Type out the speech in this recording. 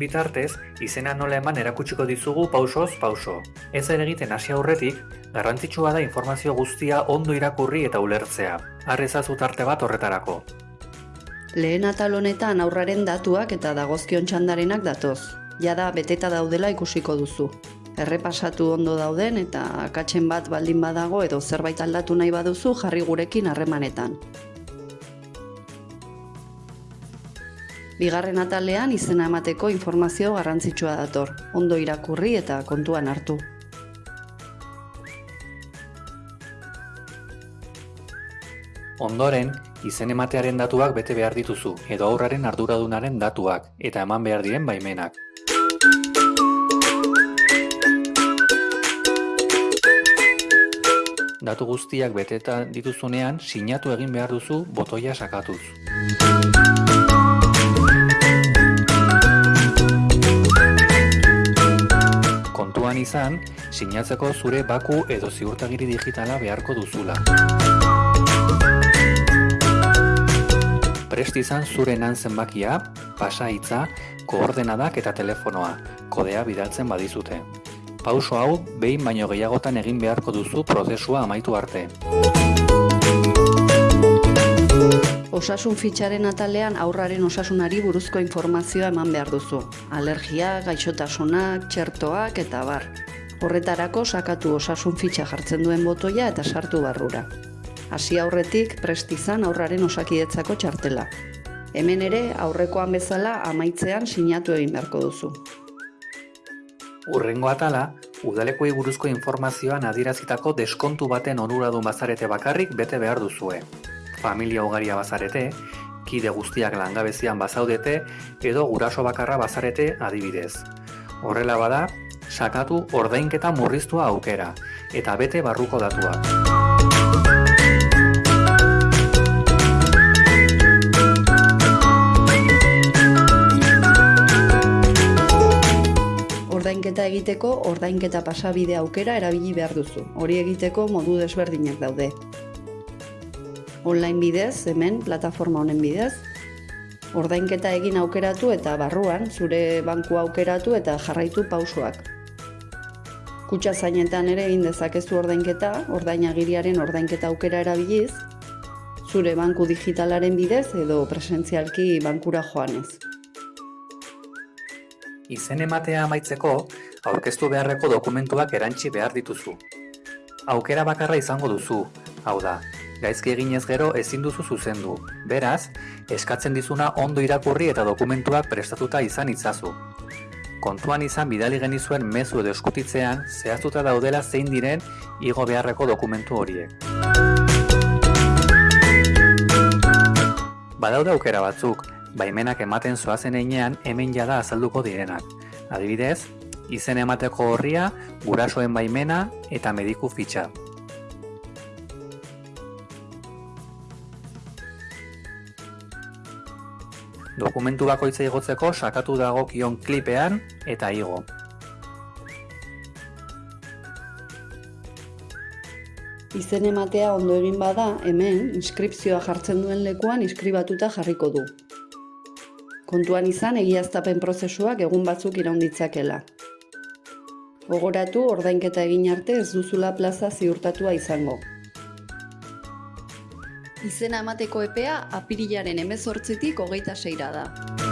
Bitartez, izena nola eman erakutsiko dizugu pausoz pauso. Ez egiten hasi aurretik, garrantzitsua da informazio guztia ondo irakurri eta ulertzea. Har ezazu tarte bat horretarako. Lehen atal honetan aurraren datuak eta dagozkion txandarenak datoz. Jada beteta daudela ikusiko duzu. Errepasatu ondo dauden eta akatzen bat baldin badago edo zerbait aldatu nahi baduzu jarri gurekin harremanetan. Bigarren atalean izena emateko informazio garrantzitsua dator, ondo irakurri eta kontuan hartu. Ondoren, izen ematearen datuak bete behar dituzu, edo aurraren arduradunaren datuak, eta eman behar diren baimenak. Datu guztiak beteta dituzunean, sinatu egin behar duzu botoia sakatuz. Izan, sinatzeko zure baku edo ziurtagiri digitala beharko duzula. Prest izan zure nan zenbakia, pasa hitza, koordenadak eta telefonoa, kodea bidaltzen badizute. Pauso hau, behin baino gehiagotan egin beharko duzu prozesua amaitu arte. Osasun fitxaren atalean aurraren osasunari buruzko informazioa eman behar duzu. Alergia, gaixotasunak, txertoak eta bar. Horretarako sakatu osasun fitxa jartzen duen botoia eta sartu barrura. Hasi aurretik prest izan aurraren osakidetzako txartela. Hemen ere aurrekoan bezala amaitzean sinatu egin beharko duzu. Urrengo atala, udalekuei buruzko informazioan adierazitako deskontu baten onuradun bazarete bakarrik bete behar duzue. Familia ugaria bazarete, kide guztiak langabezian bazaudete edo guraso bakarra bazarete adibidez. Horrela bada, sakatu ordainketa murriztua aukera eta bete barruko datuak. Ordainketa egiteko ordainketa pasabide aukera erabili behar duzu. Hori egiteko modu desberdinak daude. Online bidez, hemen, plataforma honen bidez, ordainketa egin aukeratu eta barruan, zure banku aukeratu eta jarraitu pausoak. Kutsa zainetan ere egin dezakezu ordainketa, ordainagiriaren ordainketa aukera erabiliz, zure banku digitalaren bidez edo presentzialki bankura joanez. Izen ematea amaitzeko, aurkeztu beharreko dokumentuak erantsi behar dituzu. Aukera bakarra izango duzu, hau da, gaizki eginez gero ezin duzu zuzendu. Beraz, eskatzen dizuna ondo irakurri eta dokumentuak prestatuta izan itzazu. Kontuan izan bidali genizuen mezu edo eskutitzean zehaztuta daudela zein diren igo beharreko dokumentu horiek. Badaude aukera batzuk, baimenak ematen zoazen einean hemen jada azalduko direnak. Adibidez, izen emateko horria, gurasoen baimena eta mediku fitxa. Dokumentu bakoitza igotzeko sakatu dagokion klipean eta igo. Izen ematea ondo egin bada, hemen, inskripzioa jartzen duen lekuan inskribatuta jarriko du. Kontuan izan egiaztapen prozesuak egun batzuk iraunditzakela. Gogoratu ordainketa egin arte ez duzula plaza ziurtatua izango. Izena emateko epea apirilaren emezortzitik hogeita seira da.